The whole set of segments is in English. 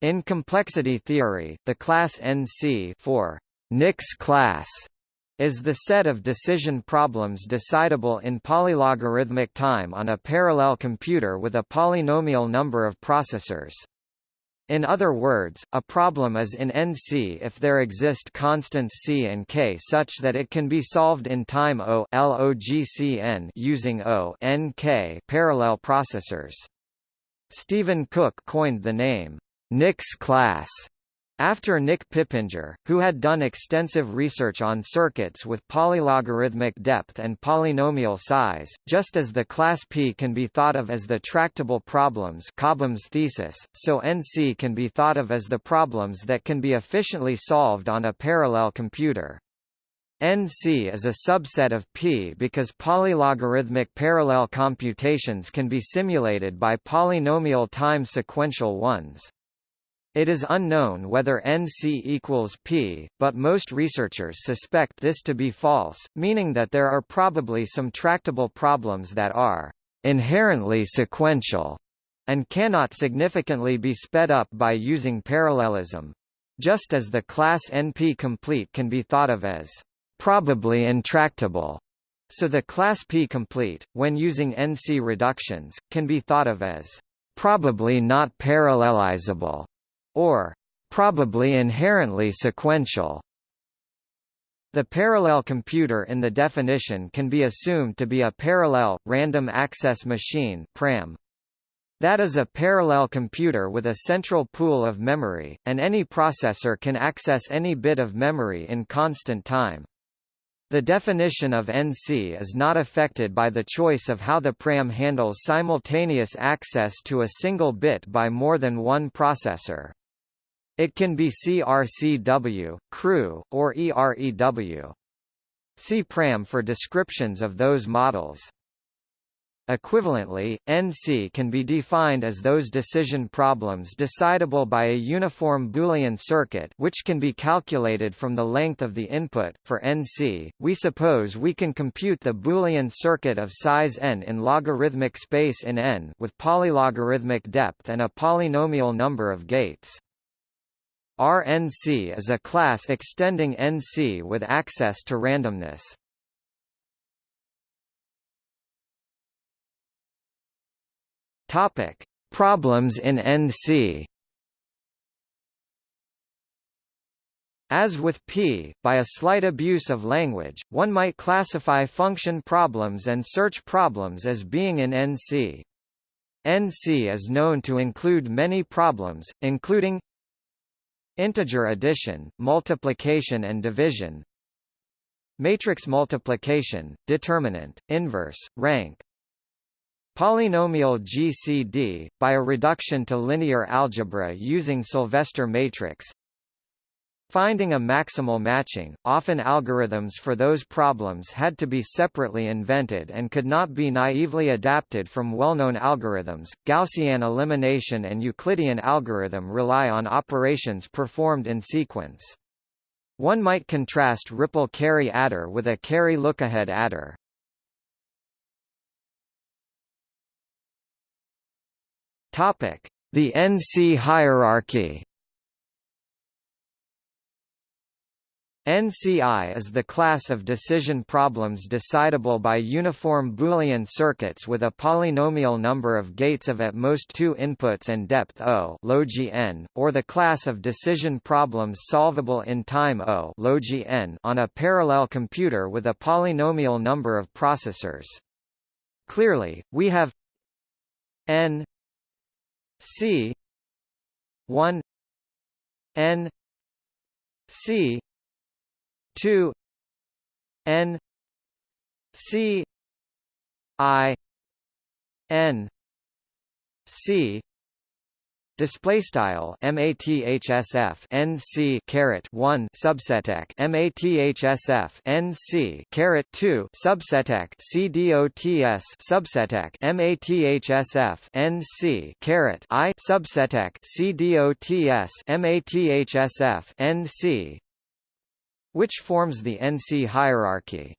In complexity theory, the class NC for Nick's class is the set of decision problems decidable in polylogarithmic time on a parallel computer with a polynomial number of processors. In other words, a problem is in NC if there exist constants C and K such that it can be solved in time O LOGCN using O parallel processors. Stephen Cook coined the name Nick's class after Nick Pippenger, who had done extensive research on circuits with polylogarithmic depth and polynomial size, just as the class P can be thought of as the tractable problems Cobham's thesis, so NC can be thought of as the problems that can be efficiently solved on a parallel computer. NC is a subset of P because polylogarithmic parallel computations can be simulated by polynomial time sequential ones. It is unknown whether NC equals P, but most researchers suspect this to be false, meaning that there are probably some tractable problems that are inherently sequential and cannot significantly be sped up by using parallelism. Just as the class NP-complete can be thought of as probably intractable, so the class P-complete, when using NC reductions, can be thought of as probably not parallelizable or probably inherently sequential. The parallel computer in the definition can be assumed to be a parallel, random access machine PRAM. That is a parallel computer with a central pool of memory, and any processor can access any bit of memory in constant time. The definition of NC is not affected by the choice of how the PRAM handles simultaneous access to a single bit by more than one processor. It can be CRCW, CREW, or EREW. See PRAM for descriptions of those models. Equivalently, NC can be defined as those decision problems decidable by a uniform Boolean circuit which can be calculated from the length of the input. For NC, we suppose we can compute the Boolean circuit of size n in logarithmic space in n with polylogarithmic depth and a polynomial number of gates. RNC is a class extending NC with access to randomness. Topic: Problems in NC. As with P, by a slight abuse of language, one might classify function problems and search problems as being in NC. NC is known to include many problems, including Integer addition, multiplication and division Matrix multiplication, determinant, inverse, rank Polynomial GCD, by a reduction to linear algebra using Sylvester matrix Finding a maximal matching, often algorithms for those problems had to be separately invented and could not be naively adapted from well-known algorithms. Gaussian elimination and Euclidean algorithm rely on operations performed in sequence. One might contrast ripple carry adder with a carry lookahead adder. Topic: The NC hierarchy. NCI is the class of decision problems decidable by uniform Boolean circuits with a polynomial number of gates of at most two inputs and depth O n, or the class of decision problems solvable in time O n on a parallel computer with a polynomial number of processors. Clearly, we have n c 1 n c 2 n c i n c Display style mathsf nc caret 1 subseteq mathsf nc caret 2 subseteq cdots subseteq mathsf nc caret i subseteq cdots mathsf nc which forms the NC hierarchy.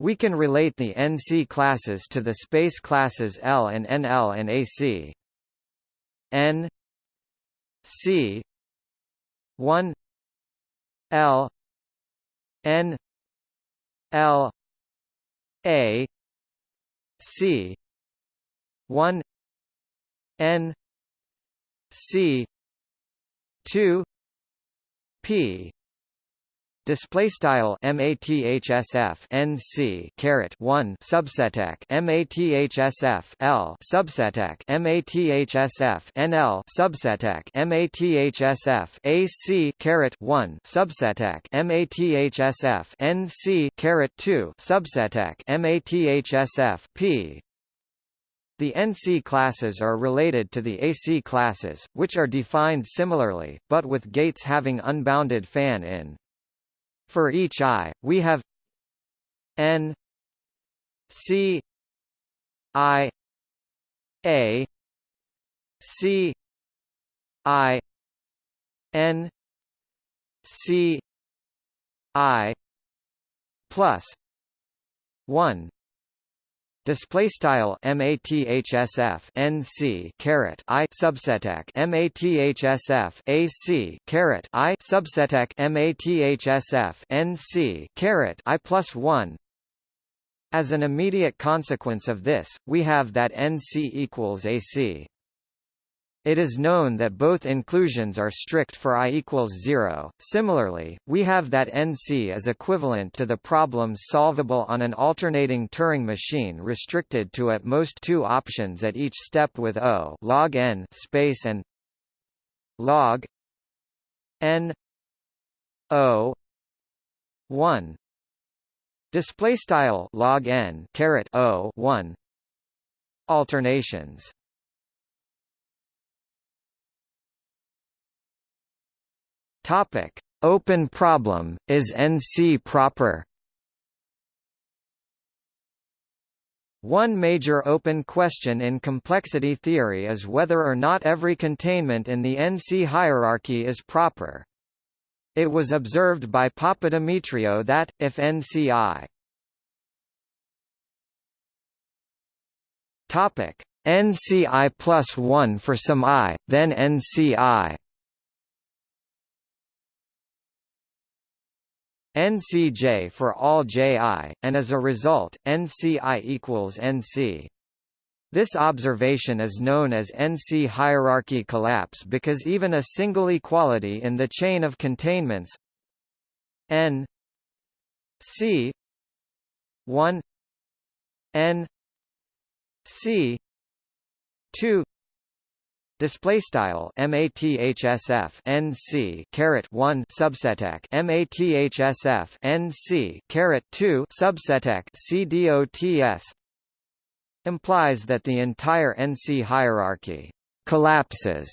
We can relate the NC classes to the space classes L and NL and AC. N C one L N L A C one N C two P display style mathsf nc caret 1 subseteq mathsf l subseteq mathsf nl subseteq mathsf ac caret 1 subseteq mathsf nc caret 2 subseteq mathsf p the NC classes are related to the AC classes, which are defined similarly, but with gates having unbounded fan-in. For each i, we have n c i a c i n c i plus 1 Display style mathsf nc caret i subseteq mathsf ac caret i subseteq mathsf nc caret i plus one. As an immediate consequence of this, we have that nc equals ac. It is known that both inclusions are strict for i equals 0. Similarly, we have that NC is equivalent to the problems solvable on an alternating Turing machine restricted to at most two options at each step with O log n space and log n O 1 display style log n caret O 1 alternations Topic: Open problem is NC proper? One major open question in complexity theory is whether or not every containment in the NC hierarchy is proper. It was observed by Papadimitriou that, if NCI NCI plus 1 for some i, then NCI NCJ for all Ji, and as a result, NCI equals NC. This observation is known as NC hierarchy collapse because even a single equality in the chain of containments n c 1 n c 2 Display style mathsf nc caret 1 subseteq mathsf nc caret 2 subseteq cdots implies that the entire NC hierarchy collapses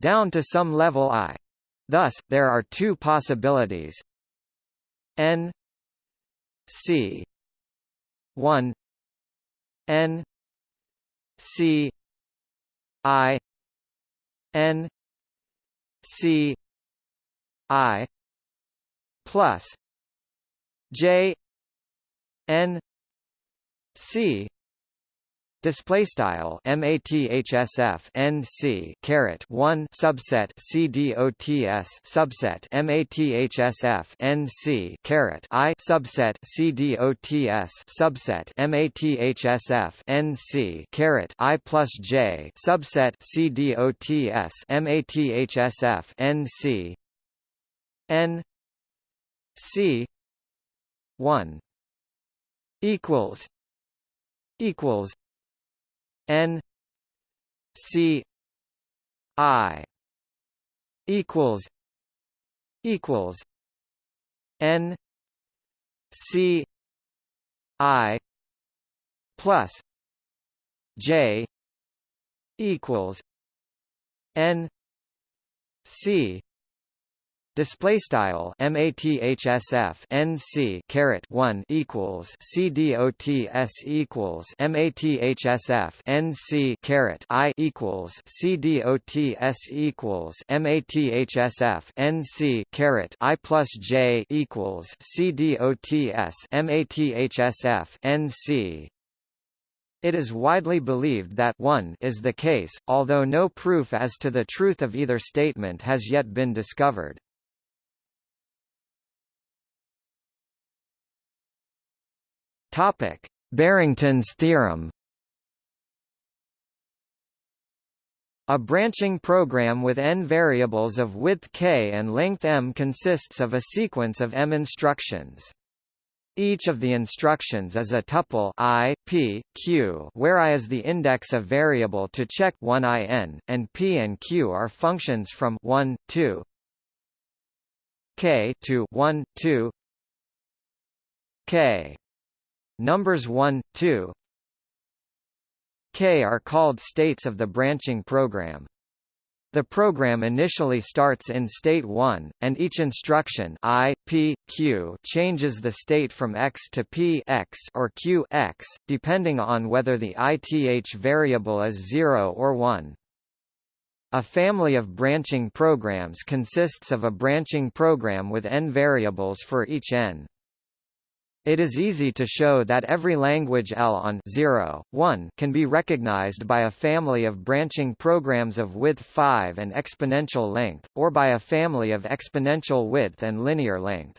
down to some level i. Thus, there are two possibilities: n c 1 n c i N C I plus J N C Display style mathsf nc caret one subset cdots subset mathsf nc caret i subset cdots subset mathsf nc caret i plus j subset cdots mathsf nc n c one equals equals N C I equals equals N C I plus J equals N C Display style mathsf nc caret 1 equals cdots equals mathsf nc caret i equals cdots equals mathsf nc caret i plus j equals cdots mathsf nc It is widely believed that 1 is the case, although no proof as to the truth of either statement has yet been discovered. Topic: Barrington's theorem. A branching program with n variables of width k and length m consists of a sequence of m instructions. Each of the instructions is a tuple i, p, q where i is the index of variable to check 1 in, and p and q are functions from 1, 2 k to 1, 2 k. Numbers 1, 2 k are called states of the branching program. The program initially starts in state 1, and each instruction i, p, q changes the state from x to p x or q x, depending on whether the ith variable is 0 or 1. A family of branching programs consists of a branching program with n variables for each n. It is easy to show that every language L on 0, 1 can be recognized by a family of branching programs of width 5 and exponential length, or by a family of exponential width and linear length.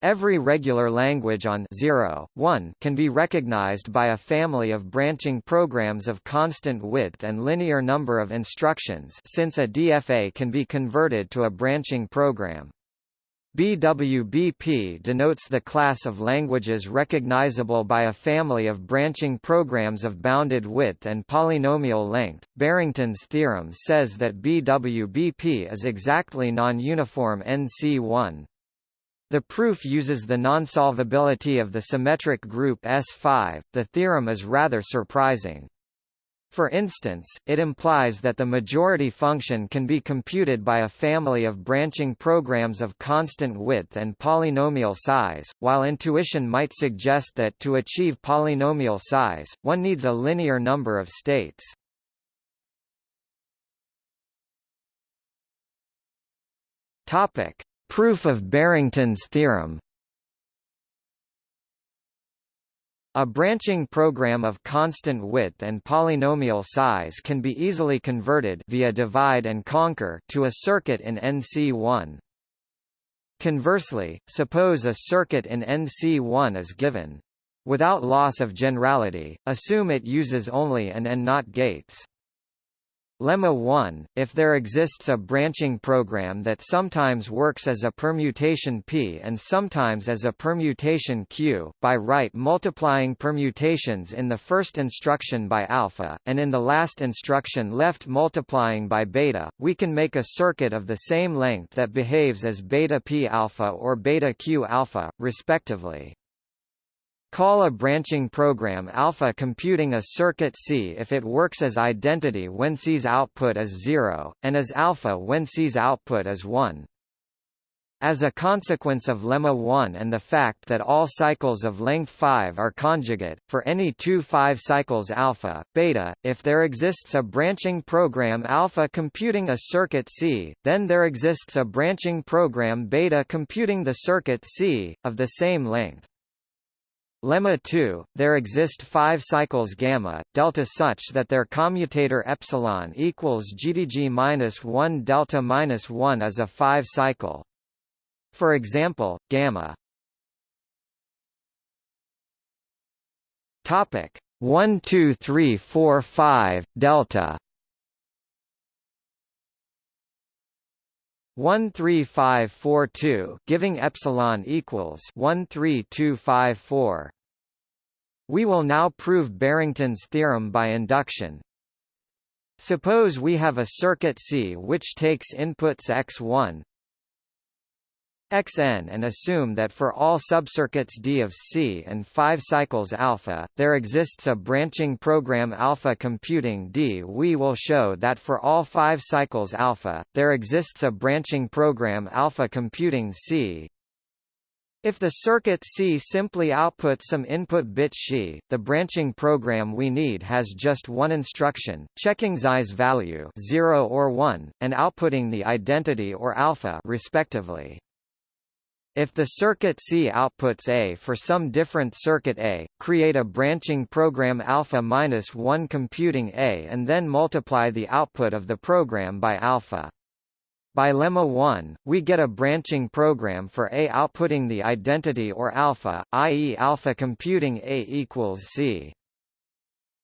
Every regular language on 0, 1 can be recognized by a family of branching programs of constant width and linear number of instructions since a DFA can be converted to a branching program. BWBP denotes the class of languages recognizable by a family of branching programs of bounded width and polynomial length. Barrington's theorem says that BWBP is exactly non-uniform NC1. The proof uses the non-solvability of the symmetric group S5. The theorem is rather surprising. For instance, it implies that the majority function can be computed by a family of branching programs of constant width and polynomial size, while intuition might suggest that to achieve polynomial size, one needs a linear number of states. Topic: Proof of Barrington's theorem A branching program of constant width and polynomial size can be easily converted via divide and conquer to a circuit in NC1. Conversely, suppose a circuit in NC1 is given. Without loss of generality, assume it uses only an and not gates. Lemma 1, if there exists a branching program that sometimes works as a permutation P and sometimes as a permutation Q, by right multiplying permutations in the first instruction by alpha, and in the last instruction left multiplying by beta, we can make a circuit of the same length that behaves as beta P alpha or beta Q alpha, respectively. Call a branching program alpha computing a circuit C if it works as identity when C's output is 0, and as alpha when C's output is 1. As a consequence of lemma 1 and the fact that all cycles of length 5 are conjugate, for any two 5 cycles alpha, beta, if there exists a branching program alpha computing a circuit C, then there exists a branching program beta computing the circuit C, of the same length. Lemma 2, there exist five cycles gamma, delta such that their commutator epsilon equals GDG minus 1 delta minus 1 is a five cycle. For example, gamma. Topic 1 2 3 4 5 delta. 13542 giving epsilon equals 13254 we will now prove Barrington's theorem by induction. Suppose we have a circuit C which takes inputs x1 xn and assume that for all subcircuits D of C and 5 cycles alpha, there exists a branching program alpha computing D. We will show that for all 5 cycles alpha, there exists a branching program alpha computing C, if the circuit C simply outputs some input bit SHI, the branching program we need has just one instruction, checking Xi's value 0 or 1, and outputting the identity or alpha respectively. If the circuit C outputs A for some different circuit A, create a branching program alpha minus 1 computing A and then multiply the output of the program by alpha. By lemma 1, we get a branching program for A outputting the identity or alpha, i.e. alpha computing A equals C.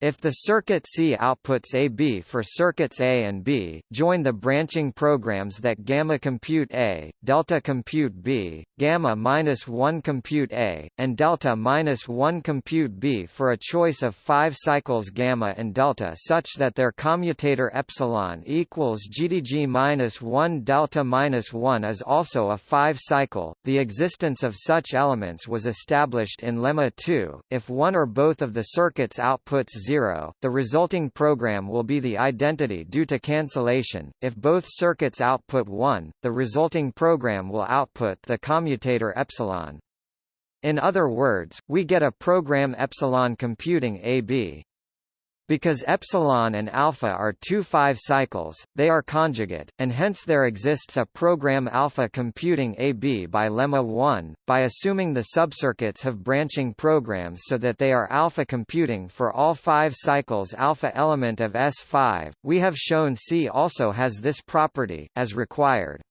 If the circuit C outputs AB for circuits A and B, join the branching programs that gamma compute A, delta compute B, gamma minus 1 compute A, and delta minus 1 compute B for a choice of five cycles gamma and delta such that their commutator epsilon equals GDG minus 1 delta minus 1 is also a five cycle. The existence of such elements was established in lemma 2. If one or both of the circuits outputs 0, the resulting program will be the identity due to cancellation. If both circuits output 1, the resulting program will output the commutator epsilon. In other words, we get a program epsilon computing AB. Because epsilon and alpha are two five cycles, they are conjugate, and hence there exists a program alpha computing AB by lemma 1, by assuming the subcircuits have branching programs so that they are alpha computing for all five cycles alpha element of S5, we have shown C also has this property, as required.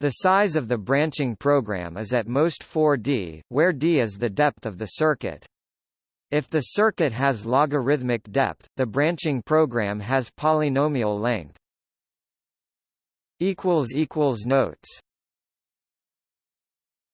The size of the branching program is at most 4D, where D is the depth of the circuit. If the circuit has logarithmic depth, the branching program has polynomial length. Notes